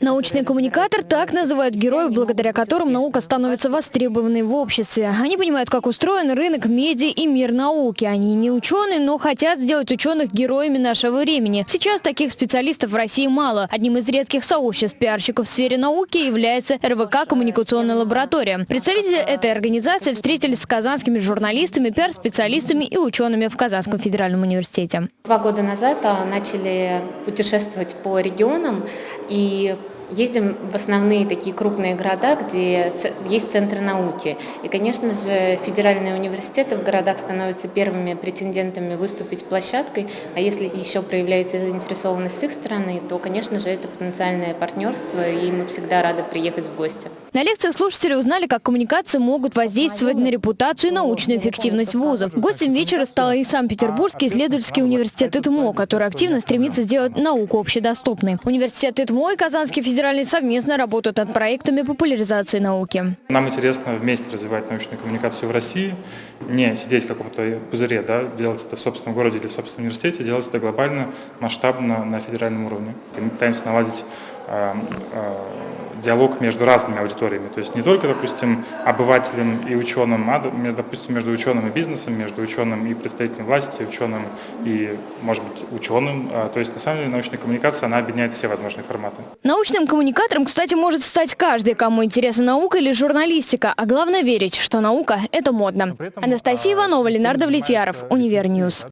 Научный коммуникатор – так называют героев, благодаря которым наука становится востребованной в обществе. Они понимают, как устроен рынок медиа и мир науки. Они не ученые, но хотят сделать ученых героями нашего времени. Сейчас таких специалистов в России мало. Одним из редких сообществ пиарщиков в сфере науки является РВК «Коммуникационная лаборатория». Представители этой организации встретились с казанскими журналистами, пиар-специалистами и учеными в Казанском федеральном университете. Два года назад а, начали путешествовать по регионам и Ездим в основные такие крупные города, где есть центры науки. И, конечно же, федеральные университеты в городах становятся первыми претендентами выступить площадкой, а если еще проявляется заинтересованность с их стороны, то, конечно же, это потенциальное партнерство, и мы всегда рады приехать в гости. На лекциях слушатели узнали, как коммуникации могут воздействовать на репутацию и научную эффективность вузов. Гостем вечера стал и Санкт-Петербургский исследовательский университет ИТМО, который активно стремится сделать науку общедоступной. Университет ИТМО и Казанский федеральный федеральный совместно работают над проектами популяризации науки. Нам интересно вместе развивать научную коммуникацию в России, не сидеть в каком-то пузыре, да, делать это в собственном городе или в собственном университете, делать это глобально, масштабно на федеральном уровне. Мы пытаемся наладить э, э, диалог между разными аудиториями. То есть не только, допустим, обывателем и ученым, а, допустим, между ученым и бизнесом, между ученым и представителем власти, ученым и, может быть, ученым. А, то есть, на самом деле, научная коммуникация, она объединяет все возможные форматы. Научным коммуникатором, кстати, может стать каждый, кому интересна наука или журналистика. А главное верить, что наука – это модно. Анастасия а, Иванова, Ленар Давлетьяров, Универ News.